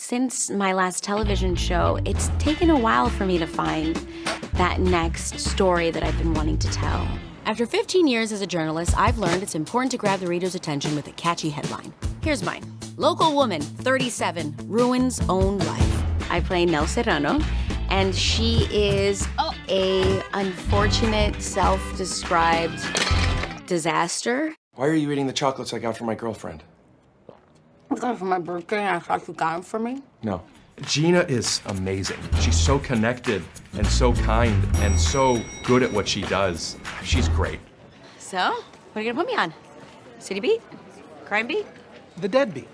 Since my last television show, it's taken a while for me to find that next story that I've been wanting to tell. After 15 years as a journalist, I've learned it's important to grab the reader's attention with a catchy headline. Here's mine. Local woman, 37, ruins own life. I play Nell Serrano, and she is a unfortunate, self-described disaster. Why are you eating the chocolates I got for my girlfriend? Because for my birthday, I thought you got them for me. No. Gina is amazing. She's so connected and so kind and so good at what she does. She's great. So, what are you gonna put me on? City beat? Crime beat? The dead beat.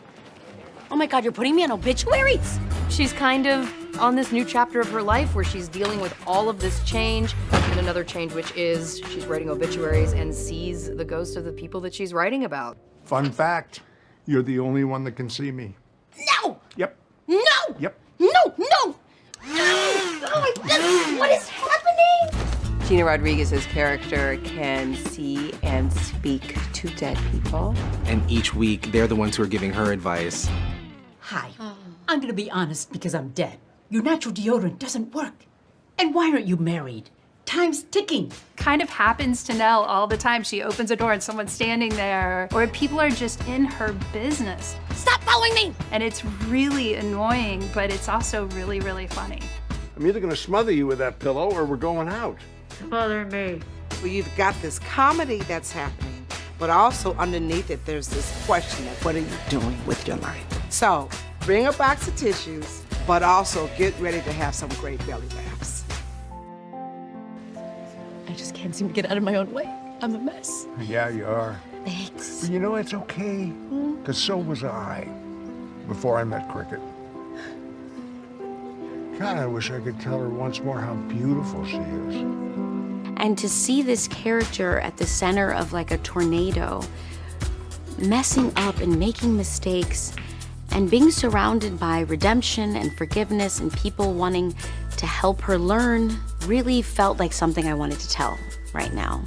Oh my god, you're putting me on obituaries! She's kind of on this new chapter of her life where she's dealing with all of this change and another change, which is she's writing obituaries and sees the ghosts of the people that she's writing about. Fun fact, you're the only one that can see me. No! Yep. No! Yep. No! No! No! Oh, this, what is happening? Gina Rodriguez's character can see and speak to dead people. And each week, they're the ones who are giving her advice. Hi. I'm gonna be honest because I'm dead. Your natural deodorant doesn't work. And why aren't you married? Time's ticking. kind of happens to Nell all the time. She opens a door and someone's standing there, or people are just in her business. Stop following me! And it's really annoying, but it's also really, really funny. I'm either gonna smother you with that pillow or we're going out. Smother me. Well, you've got this comedy that's happening, but also underneath it, there's this question of what are you doing with your life? So bring a box of tissues, but also get ready to have some great belly laughs. I just can't seem to get out of my own way. I'm a mess. Yeah, you are. Thanks. But you know, it's okay, hmm? because so was I before I met Cricket. God, I wish I could tell her once more how beautiful she is. And to see this character at the center of like a tornado, messing up and making mistakes, and being surrounded by redemption and forgiveness and people wanting to help her learn really felt like something I wanted to tell right now.